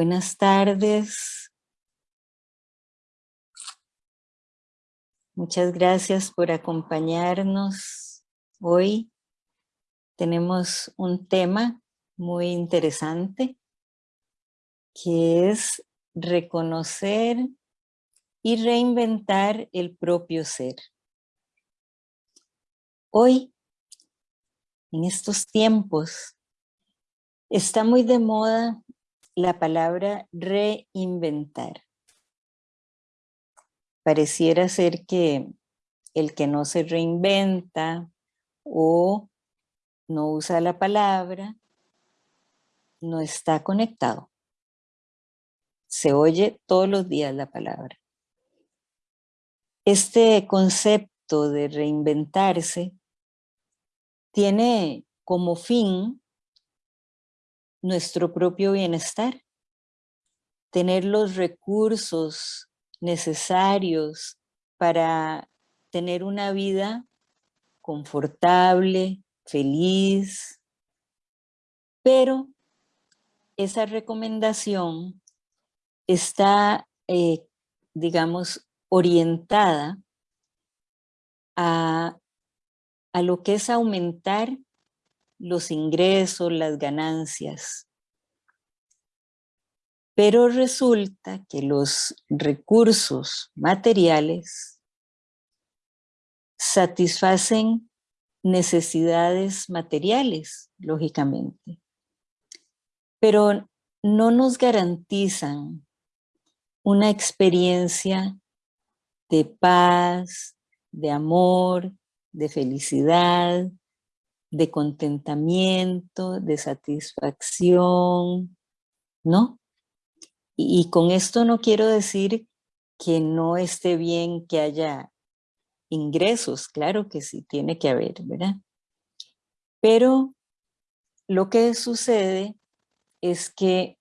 Buenas tardes. Muchas gracias por acompañarnos hoy. Tenemos un tema muy interesante que es reconocer y reinventar el propio ser. Hoy, en estos tiempos, está muy de moda la palabra reinventar. Pareciera ser que el que no se reinventa o no usa la palabra, no está conectado. Se oye todos los días la palabra. Este concepto de reinventarse tiene como fin nuestro propio bienestar, tener los recursos necesarios para tener una vida confortable, feliz, pero esa recomendación está, eh, digamos, orientada a, a lo que es aumentar los ingresos, las ganancias. Pero resulta que los recursos materiales satisfacen necesidades materiales, lógicamente, pero no nos garantizan una experiencia de paz, de amor, de felicidad, de contentamiento, de satisfacción, ¿no? Y, con esto no quiero decir que no esté bien que haya ingresos, claro que sí, tiene que haber, ¿verdad? Pero lo que sucede es que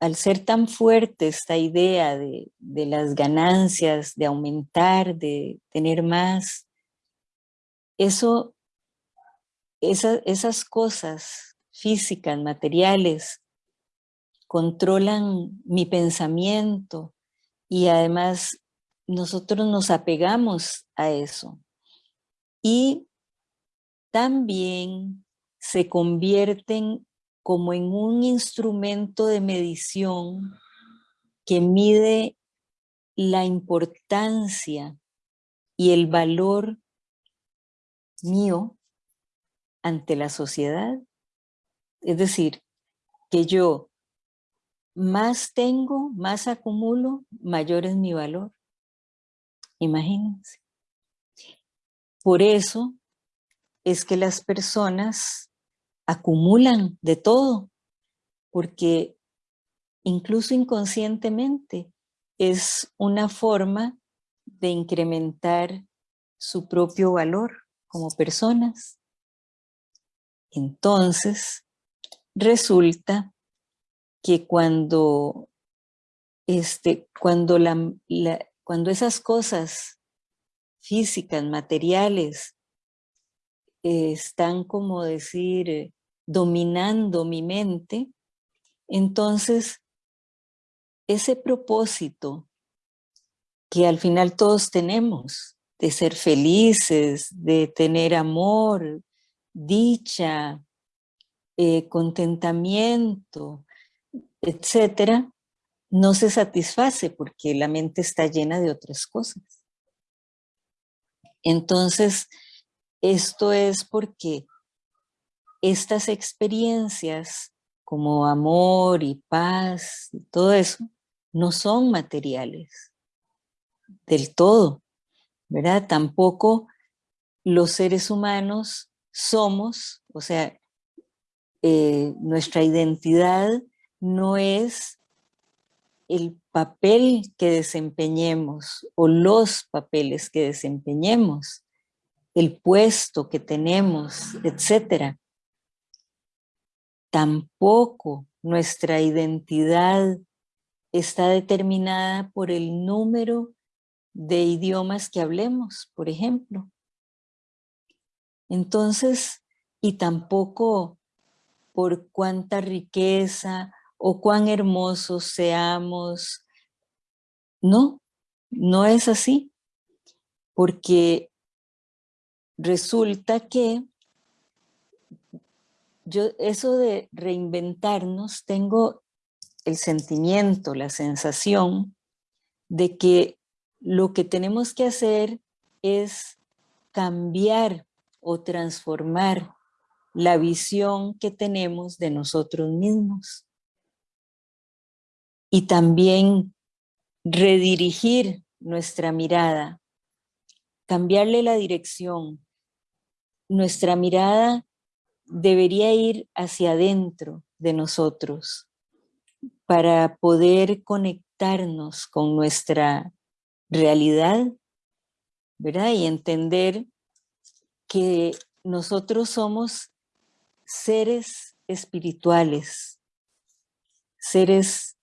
al ser tan fuerte esta idea de, de, las ganancias, de aumentar, de tener más, eso esas cosas físicas, materiales, controlan mi pensamiento y además nosotros nos apegamos a eso. Y también se convierten como en un instrumento de medición que mide la importancia y el valor mío ante la sociedad. Es decir, que yo más tengo, más acumulo, mayor es mi valor. Imagínense. Por eso es que las personas acumulan de todo, porque incluso inconscientemente es una forma de incrementar su propio valor como personas. Entonces, resulta que cuando, este, cuando, cuando esas cosas físicas, materiales, están como decir, dominando mi mente, entonces ese propósito que al final todos tenemos, de ser felices, de tener amor, dicha, eh, contentamiento, etcétera, no se satisface porque la mente está llena de otras cosas. Entonces, esto es porque estas experiencias como amor y paz y todo eso, no son materiales del todo, ¿verdad? Tampoco los seres humanos somos, o sea, eh, nuestra identidad no es el papel que desempeñemos o los papeles que desempeñemos, el puesto que tenemos, etc. Tampoco nuestra identidad está determinada por el número de idiomas que hablemos, por ejemplo. Entonces, y tampoco por cuánta riqueza o cuán hermosos seamos. No, no es así, porque resulta que yo eso de reinventarnos, tengo el sentimiento, la sensación de que lo que tenemos que hacer es cambiar o transformar la visión que tenemos de nosotros mismos. Y también redirigir nuestra mirada, cambiarle la dirección. Nuestra mirada debería ir hacia adentro de nosotros para poder conectarnos con nuestra realidad, ¿verdad? Y entender que nosotros somos seres espirituales, seres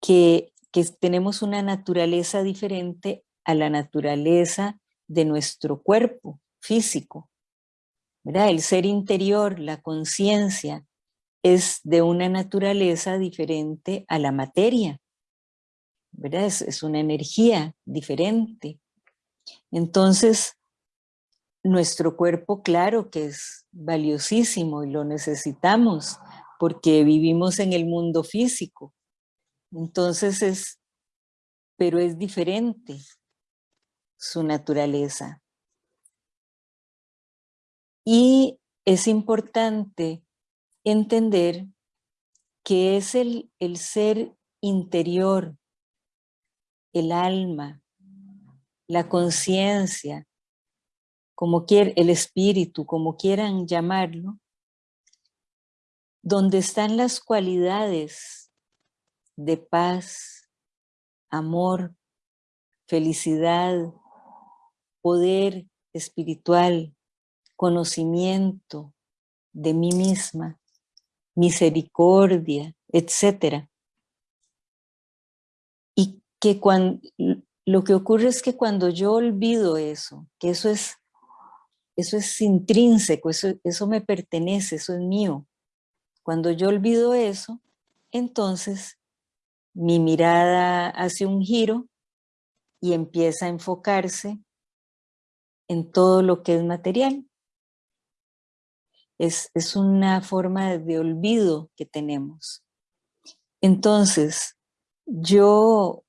que, tenemos una naturaleza diferente a la naturaleza de nuestro cuerpo físico. ¿verdad? El ser interior, la conciencia, es de una naturaleza diferente a la materia. ¿verdad? Es, es una energía diferente. Entonces, nuestro cuerpo, claro que es valiosísimo y lo necesitamos porque vivimos en el mundo físico. Entonces es, pero es diferente su naturaleza. Y es importante entender que es el, el ser interior, el alma, la conciencia, como quiera, el espíritu, como quieran llamarlo, donde están las cualidades de paz, amor, felicidad, poder espiritual, conocimiento de mí misma, misericordia, etc. Y que cuando, lo que ocurre es que cuando yo olvido eso, que eso es eso es intrínseco, eso, eso me pertenece, eso es mío. Cuando yo olvido eso, entonces mi mirada hace un giro y empieza a enfocarse en todo lo que es material. Es, es una forma de olvido que tenemos. Entonces, yo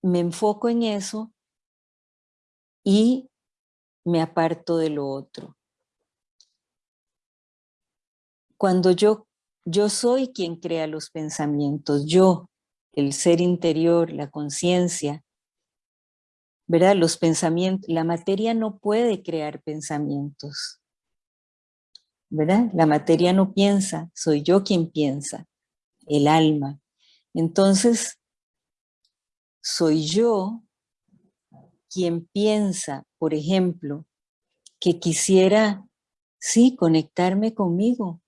me enfoco en eso y me aparto de lo otro. Cuando yo, yo soy quien crea los pensamientos, yo, el ser interior, la conciencia, ¿verdad? Los pensamientos, la materia no puede crear pensamientos, ¿verdad? La materia no piensa, soy yo quien piensa, el alma. Entonces, soy yo quien piensa, por ejemplo, que quisiera, sí, conectarme conmigo,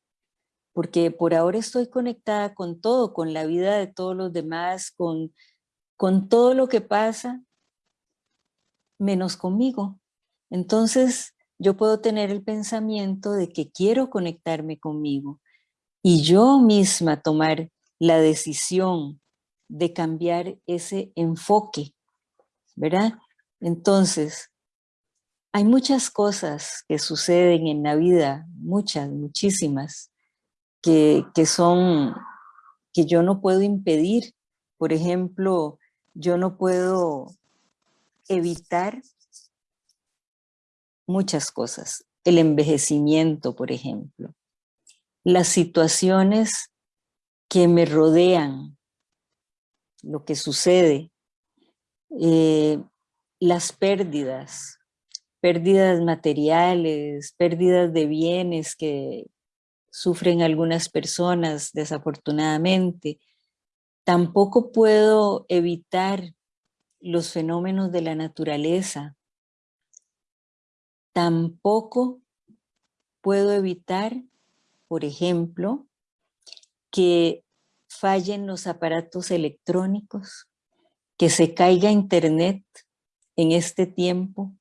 porque por ahora estoy conectada con todo, con la vida de todos los demás, con, con todo lo que pasa, menos conmigo. Entonces yo puedo tener el pensamiento de que quiero conectarme conmigo y yo misma tomar la decisión de cambiar ese enfoque, ¿verdad? Entonces, hay muchas cosas que suceden en la vida, muchas, muchísimas, que, son, que yo no puedo impedir. Por ejemplo, yo no puedo evitar muchas cosas. El envejecimiento, por ejemplo. Las situaciones que me rodean, lo que sucede. Eh, las pérdidas, pérdidas materiales, pérdidas de bienes que sufren algunas personas desafortunadamente. Tampoco puedo evitar los fenómenos de la naturaleza. Tampoco puedo evitar, por ejemplo, que fallen los aparatos electrónicos, que se caiga internet, en este tiempo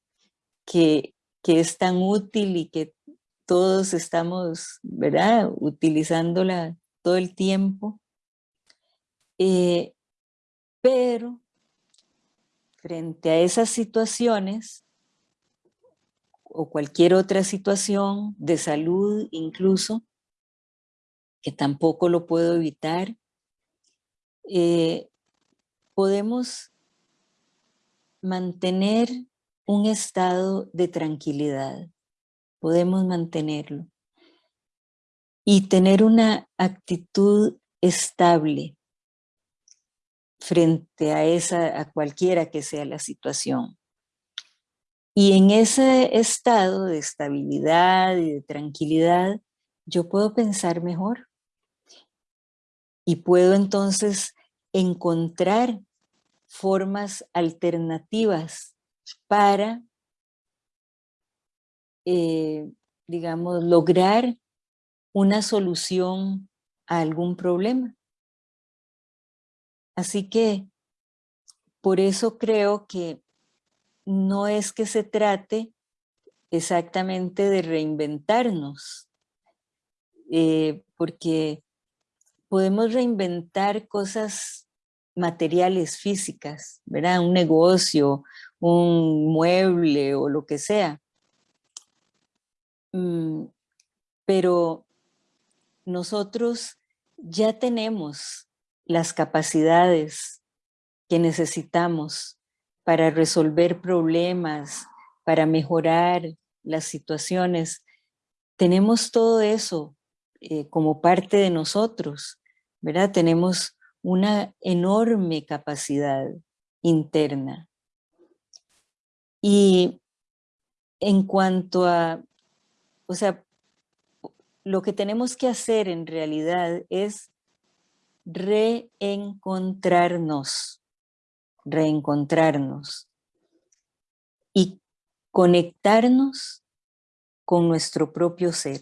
que, es tan útil y que todos estamos, ¿verdad?, utilizándola todo el tiempo, eh, pero frente a esas situaciones o cualquier otra situación de salud incluso, que tampoco lo puedo evitar, eh, podemos mantener un estado de tranquilidad, podemos mantenerlo y tener una actitud estable frente a esa, a cualquiera que sea la situación. Y en ese estado de estabilidad y de tranquilidad, yo puedo pensar mejor. Y puedo entonces encontrar formas alternativas para, eh, digamos, lograr una solución a algún problema. Así que por eso creo que no es que se trate exactamente de reinventarnos, eh, porque podemos reinventar cosas materiales, físicas, ¿verdad? Un negocio, un mueble o lo que sea. Mm, pero nosotros ya tenemos las capacidades que necesitamos para resolver problemas, para mejorar las situaciones. Tenemos todo eso eh, como parte de nosotros, ¿verdad? Tenemos una enorme capacidad interna. Y en cuanto a, o sea, lo que tenemos que hacer en realidad es reencontrarnos, reencontrarnos y conectarnos con nuestro propio ser.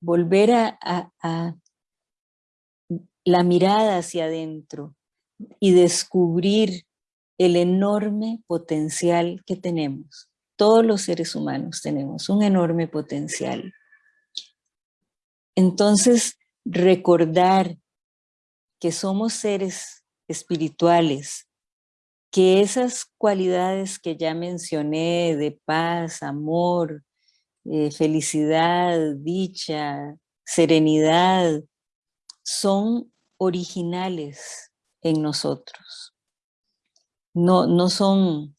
Volver a, la mirada hacia adentro y descubrir el enorme potencial que tenemos. Todos los seres humanos tenemos un enorme potencial. Entonces, recordar que somos seres espirituales, que esas cualidades que ya mencioné de paz, amor, eh, felicidad, dicha, serenidad, son originales en nosotros. No, no, son,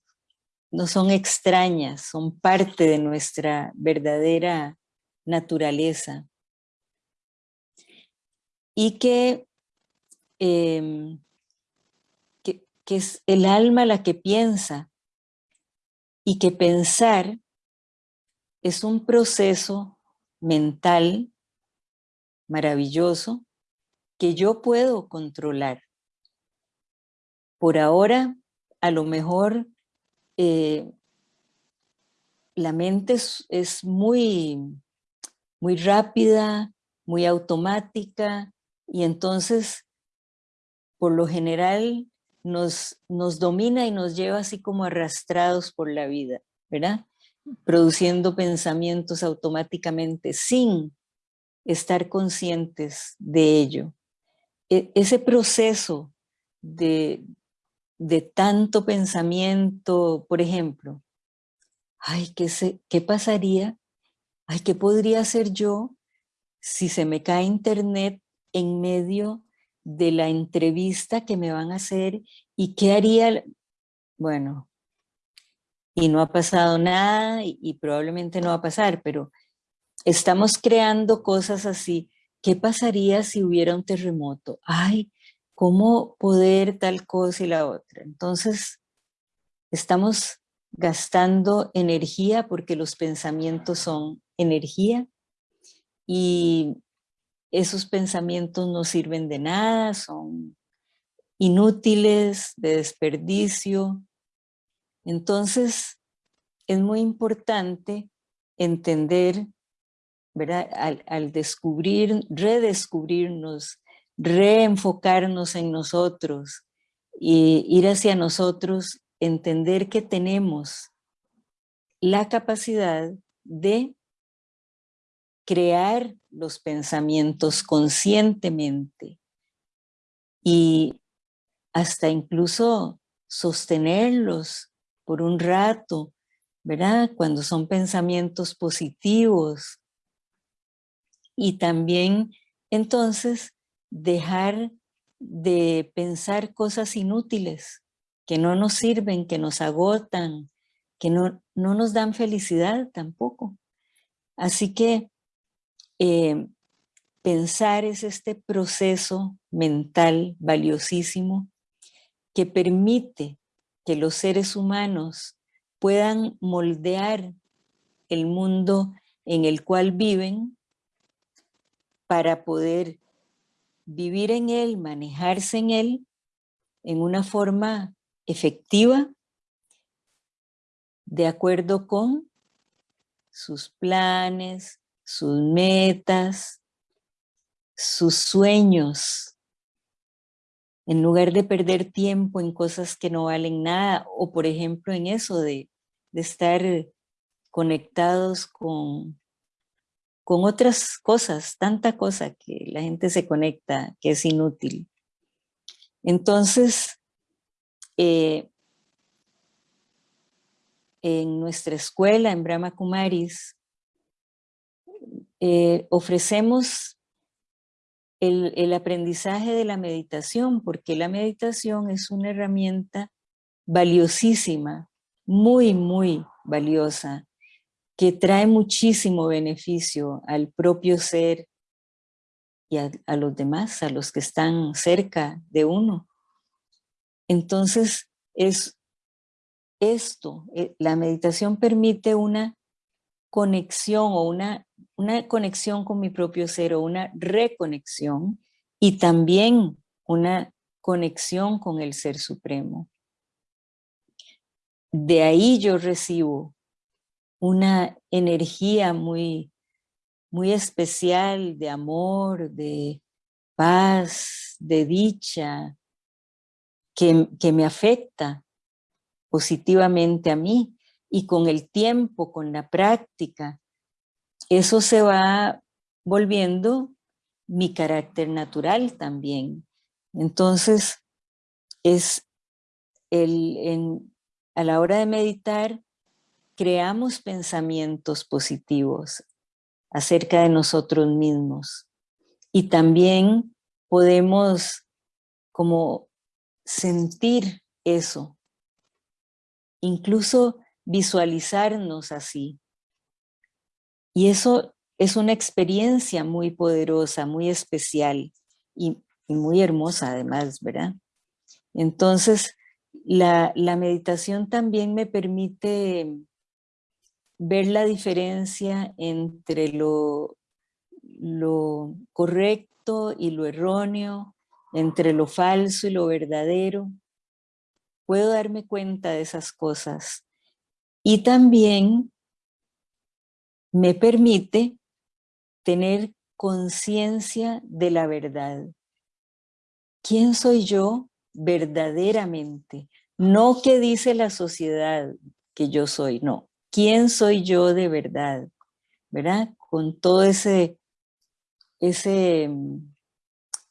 no son extrañas, son parte de nuestra verdadera naturaleza. Y que Em, que, es el alma la que piensa y que pensar es un proceso mental maravilloso que yo puedo controlar. Por ahora, a lo mejor eh, la mente es, es, muy, muy rápida, muy automática, y entonces por lo general nos, nos domina y nos lleva así como arrastrados por la vida, ¿verdad? Produciendo pensamientos automáticamente sin estar conscientes de ello. E, ese proceso de, de tanto pensamiento, por ejemplo, ay, ¿qué, se, ¿qué pasaría? Ay, ¿qué podría hacer yo si se me cae internet en medio de la entrevista que me van a hacer y qué haría, bueno, y no ha pasado nada y, probablemente no va a pasar, pero estamos creando cosas así. ¿Qué pasaría si hubiera un terremoto? Ay, ¿cómo poder tal cosa y la otra? Entonces, estamos gastando energía porque los pensamientos son energía y esos pensamientos no sirven de nada, son inútiles, de desperdicio. Entonces, es muy importante entender, ¿verdad? Al, descubrir, redescubrirnos, reenfocarnos en nosotros y ir hacia nosotros, entender que tenemos la capacidad de crear los pensamientos conscientemente y hasta incluso sostenerlos por un rato, ¿verdad? Cuando son pensamientos positivos. Y también entonces dejar de pensar cosas inútiles que no nos sirven, que nos agotan, que no, no nos dan felicidad tampoco. Así que eh, pensar es este proceso mental valiosísimo que permite que los seres humanos puedan moldear el mundo en el cual viven para poder vivir en él, manejarse en él en una forma efectiva de acuerdo con sus planes, sus metas, sus sueños, en lugar de perder tiempo en cosas que no valen nada, o por ejemplo en eso de, estar conectados con, con otras cosas, tanta cosa que la gente se conecta que es inútil. Entonces, eh, en nuestra escuela, en Brahma Kumaris, eh, ofrecemos el, el, aprendizaje de la meditación, porque la meditación es una herramienta valiosísima, muy, muy valiosa, que trae muchísimo beneficio al propio ser y a, los demás, a los que están cerca de uno. Entonces, es esto, eh, la meditación permite una conexión o una, una conexión con mi propio ser o una reconexión y también una conexión con el Ser Supremo. De ahí yo recibo una energía muy, muy especial de amor, de paz, de dicha, que, que me afecta positivamente a mí y con el tiempo, con la práctica, eso se va volviendo mi carácter natural también. Entonces, es el, a la hora de meditar, creamos pensamientos positivos acerca de nosotros mismos. Y también podemos como sentir eso, incluso visualizarnos así. Y eso es una experiencia muy poderosa, muy especial y, muy hermosa además, ¿verdad? Entonces, la, meditación también me permite ver la diferencia entre lo, correcto y lo erróneo, entre lo falso y lo verdadero, puedo darme cuenta de esas cosas. Y también me permite tener conciencia de la verdad. ¿Quién soy yo verdaderamente? No que dice la sociedad que yo soy, no. ¿Quién soy yo de verdad? ¿Verdad? Con todo ese, ese,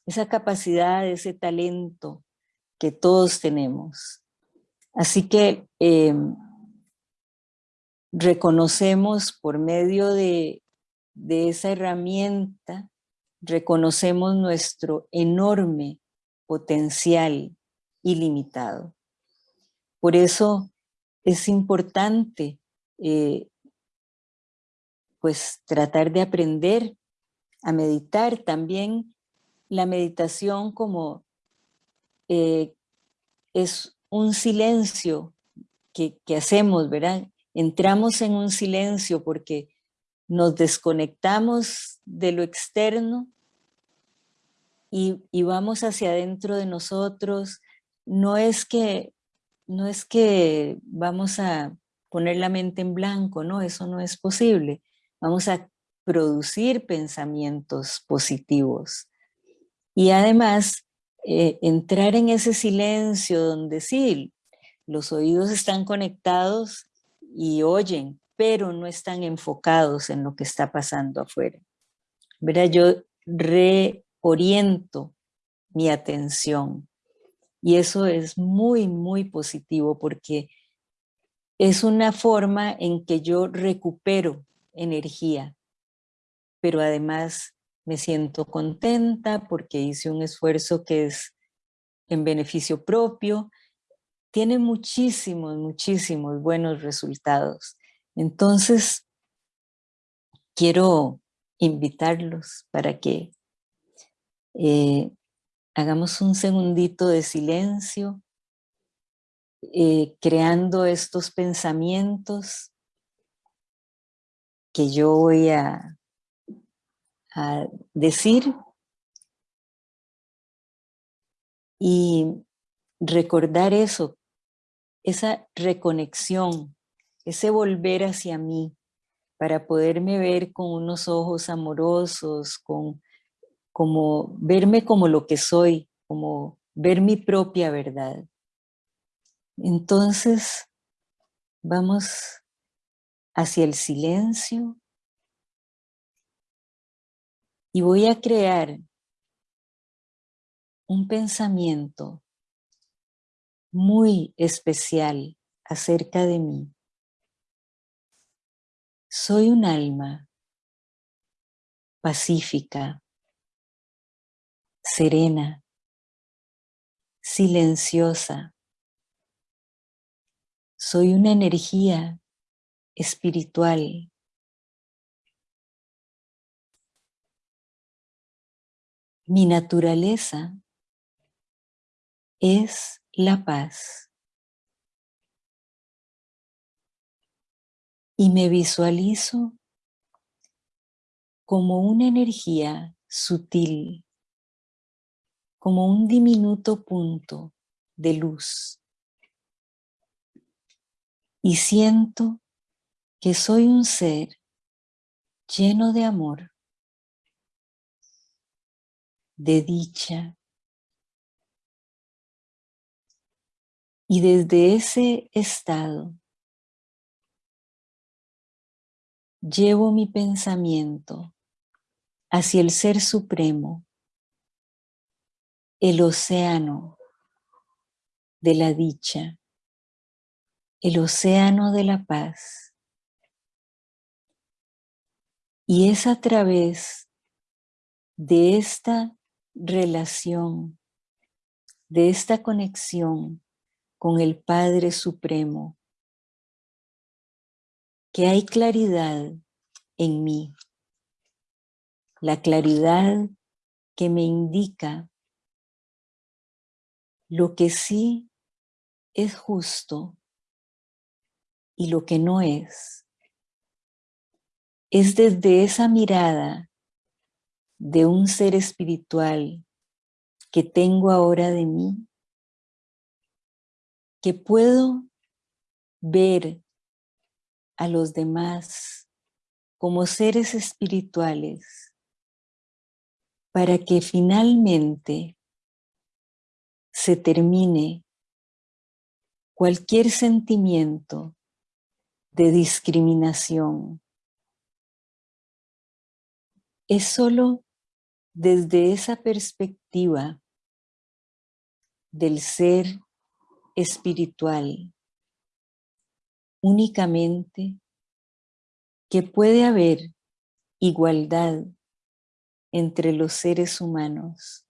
esa capacidad, ese talento que todos tenemos. Así que em, reconocemos por medio de, de esa herramienta, reconocemos nuestro enorme potencial ilimitado. Por eso es importante eh, pues tratar de aprender a meditar también la meditación como eh, es un silencio que, hacemos, ¿verdad? Entramos en un silencio porque nos desconectamos de lo externo y, vamos hacia adentro de nosotros. No es que, no es que vamos a poner la mente en blanco, no, eso no es posible. Vamos a producir pensamientos positivos. Y además eh, entrar en ese silencio donde sí, los oídos están conectados y oyen, pero no están enfocados en lo que está pasando afuera. ¿verdad? Yo reoriento mi atención. Y eso es muy, muy positivo porque es una forma en que yo recupero energía, pero además me siento contenta porque hice un esfuerzo que es en beneficio propio. Tiene muchísimos, muchísimos buenos resultados. Entonces, quiero invitarlos para que eh, hagamos un segundito de silencio, eh, creando estos pensamientos que yo voy a, a decir y recordar eso, esa reconexión, ese volver hacia mí, para poderme ver con unos ojos amorosos, con, como verme como lo que soy, como ver mi propia verdad. Entonces, vamos hacia el silencio y voy a crear un pensamiento muy especial acerca de mí. Soy un alma pacífica, serena, silenciosa. Soy una energía espiritual. Mi naturaleza es la paz. y me visualizo como una energía sutil, como un diminuto punto de luz. Y siento que soy un ser lleno de amor, de dicha. Y desde ese estado llevo mi pensamiento hacia el Ser Supremo, el océano de la dicha, el océano de la paz. Y es a través de esta relación, de esta conexión con el Padre Supremo, que hay claridad en mí. La claridad que me indica lo que sí es justo y lo que no es. Es desde esa mirada de un ser espiritual que tengo ahora de mí que puedo ver a los demás como seres espirituales para que finalmente se termine cualquier sentimiento de discriminación. Es solo desde esa perspectiva del ser espiritual únicamente que puede haber igualdad entre los seres humanos.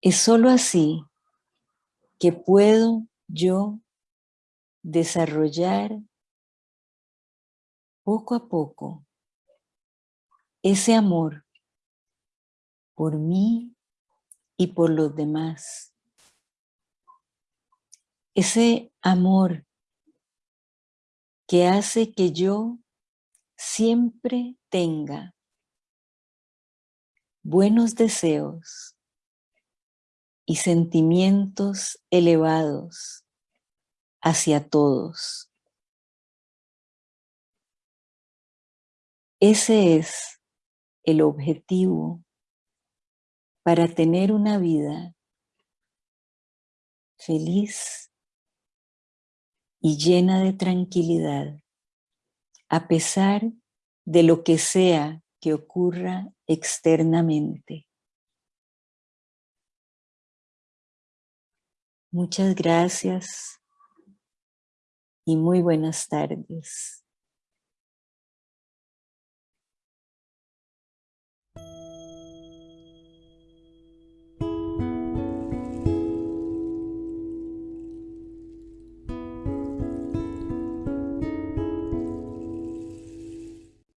Es sólo así que puedo yo desarrollar poco a poco ese amor por mí y por los demás. Ese amor que hace que yo siempre tenga buenos deseos y sentimientos elevados hacia todos. Ese es el objetivo para tener una vida feliz y llena de tranquilidad, a pesar de lo que sea que ocurra externamente. Muchas gracias y muy buenas tardes.